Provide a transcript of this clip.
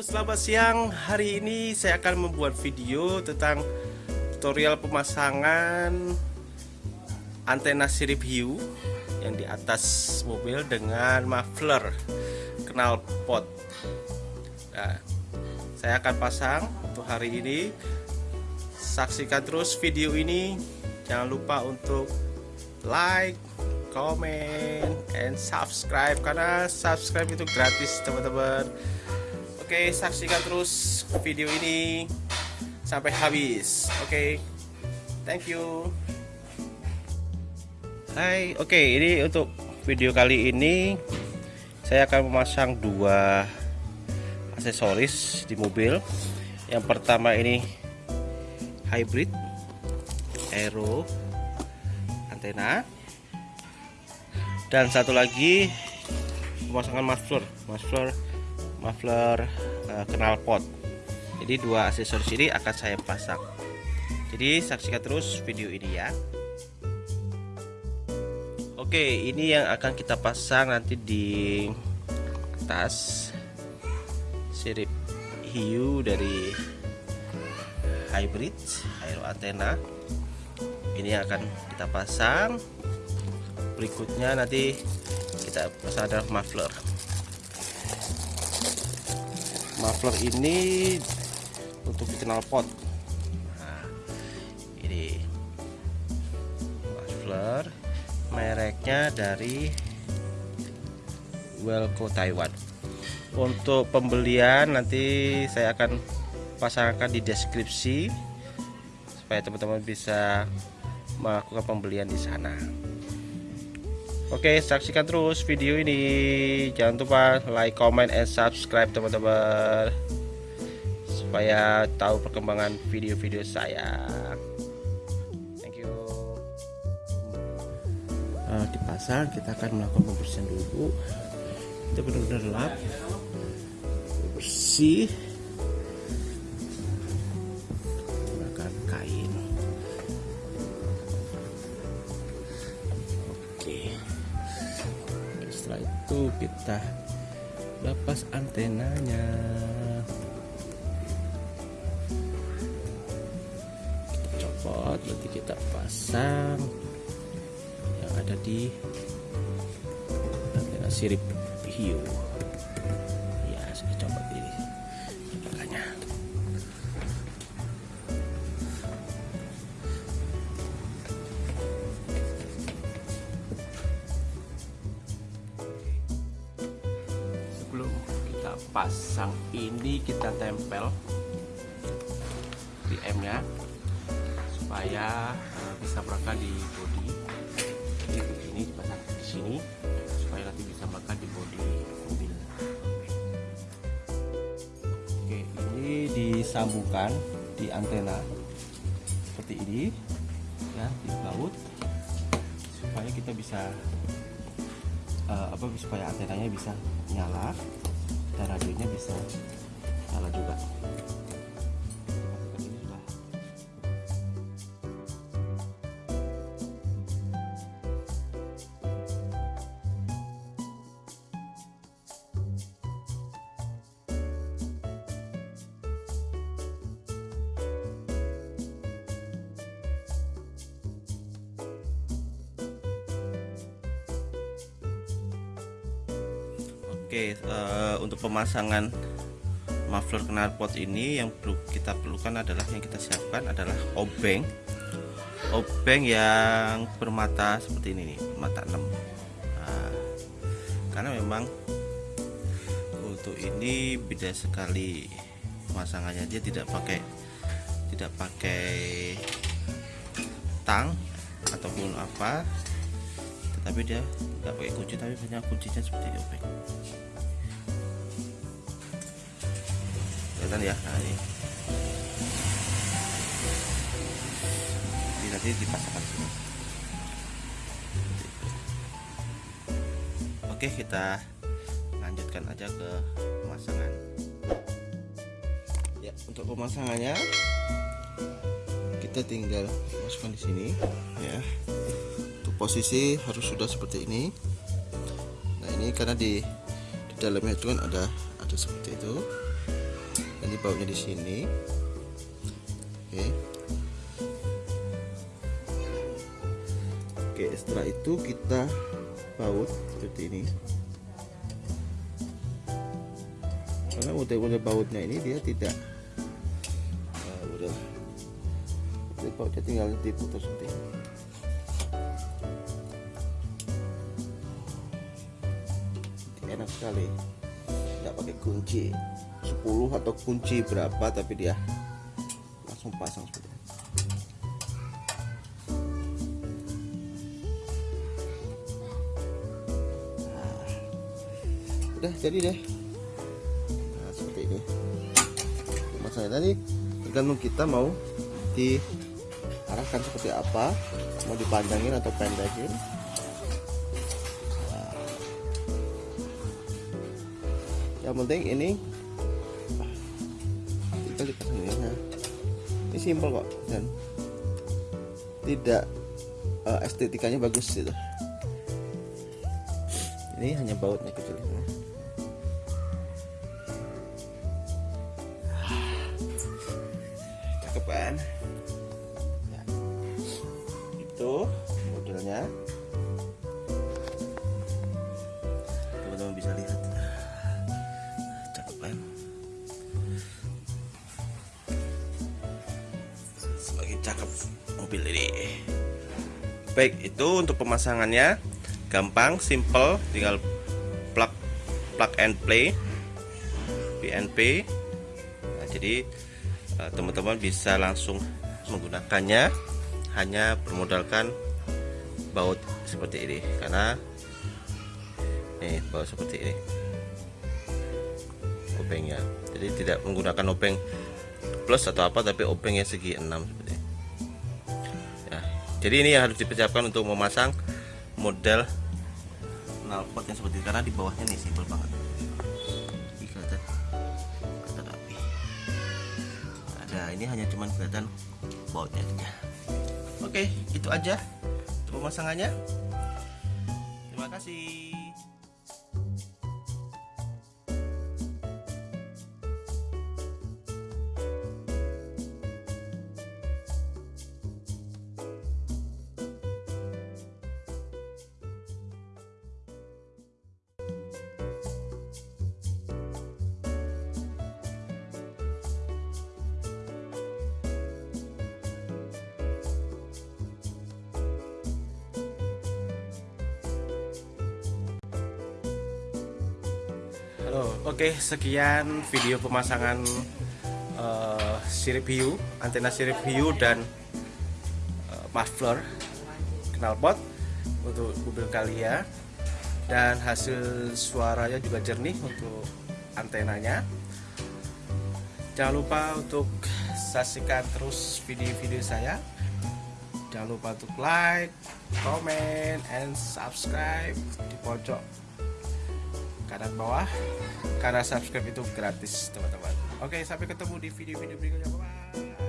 selamat siang. Hari ini saya akan membuat video tentang tutorial pemasangan antena sirip hiu yang di atas mobil dengan muffler knalpot. Nah, saya akan pasang untuk hari ini. Saksikan terus video ini. Jangan lupa untuk like, comment, and subscribe karena subscribe itu gratis teman-teman. Oke, saksikan terus video ini sampai habis. Oke, thank you. Hai, oke, ini untuk video kali ini saya akan memasang dua aksesoris di mobil. Yang pertama ini hybrid aero antena dan satu lagi pemasangan muffler muffler muffler uh, knalpot jadi dua aksesoris ini akan saya pasang. Jadi saksikan terus video ini ya. Oke ini yang akan kita pasang nanti di tas sirip hiu dari hybrid aero antena ini akan kita pasang. Berikutnya nanti kita pasang adalah muffler muffler ini untuk dikenal pot nah, ini muffler mereknya dari Welco Taiwan untuk pembelian nanti saya akan pasangkan di deskripsi supaya teman-teman bisa melakukan pembelian di sana. Oke, saksikan terus video ini. Jangan lupa like, comment, and subscribe teman-teman. Supaya tahu perkembangan video-video saya. Thank you. Uh, dipasang, kita akan melakukan pembersihan dulu. Kita benar-benar lap. Bersih. Itu kita lepas antenanya. Kita copot nanti kita pasang yang ada di antena sirip hiu pasang ini kita tempel BM nya supaya uh, bisa berangkat di bodi jadi begini dipasang di sini supaya nanti bisa berangkat di bodi mobil. Oke ini disambungkan di antena seperti ini ya di baut supaya kita bisa uh, apa supaya antenanya bisa nyala radionya bisa nyala juga Oke, uh, untuk pemasangan muffler knalpot ini yang perlu kita perlukan adalah yang kita siapkan adalah obeng. Obeng yang bermata seperti ini nih, mata 6. Nah, karena memang untuk ini beda sekali pemasangannya dia tidak pakai tidak pakai tang ataupun apa tetapi dia tidak pakai kunci tapi banyak kuncinya seperti obeng kelihatan ya? Nah ini. Nanti dipasangkan sini. Oke kita lanjutkan aja ke pemasangan. Ya untuk pemasangannya kita tinggal masukkan di sini ya. Untuk posisi harus sudah seperti ini. Nah ini karena di di dalamnya itu kan ada ada seperti itu ini bautnya di sini. Oke. Oke setelah itu kita baut seperti ini. Karena model-model bautnya ini dia tidak uh, udah jadi bautnya tinggal diputus seperti ini enak sekali. Tidak pakai kunci 10 atau kunci berapa tapi dia langsung pasang seperti ini. Nah, udah jadi deh. Nah, seperti ini masalahnya tadi tergantung kita mau diarahkan seperti apa mau dipanjangin atau pendekin. Yang penting ini dipasang ini nah, ini simpel kok dan tidak uh, estetikanya bagus gitu ini hanya bautnya kecil ini. cakep kan ya. itu modelnya semakin cakep mobil ini. Baik itu untuk pemasangannya. Gampang simple tinggal plug plug and play. PNP nah, jadi eh, teman-teman bisa langsung menggunakannya. Hanya bermodalkan baut seperti ini karena nih baut seperti ini. Obengnya jadi tidak menggunakan obeng plus atau apa tapi obengnya segi 6 seperti ya jadi ini yang harus dipersiapkan untuk memasang model knalpot yang seperti karena di bawahnya nih simpel banget. Kelihatan rapi. Ada ini hanya cuman kelihatan bautnya aja. Oke itu aja untuk pemasangannya. Terima kasih Halo, oke sekian video pemasangan uh, sirip hiu, antena sirip hiu dan uh, muffler knalpot untuk mobil Kalia dan hasil suaranya juga jernih untuk antenanya. Jangan lupa untuk saksikan terus video-video saya. Jangan lupa untuk like, comment, and subscribe di pojok kanan bawah karena subscribe itu gratis teman-teman oke sampai ketemu di video-video berikutnya bye, -bye.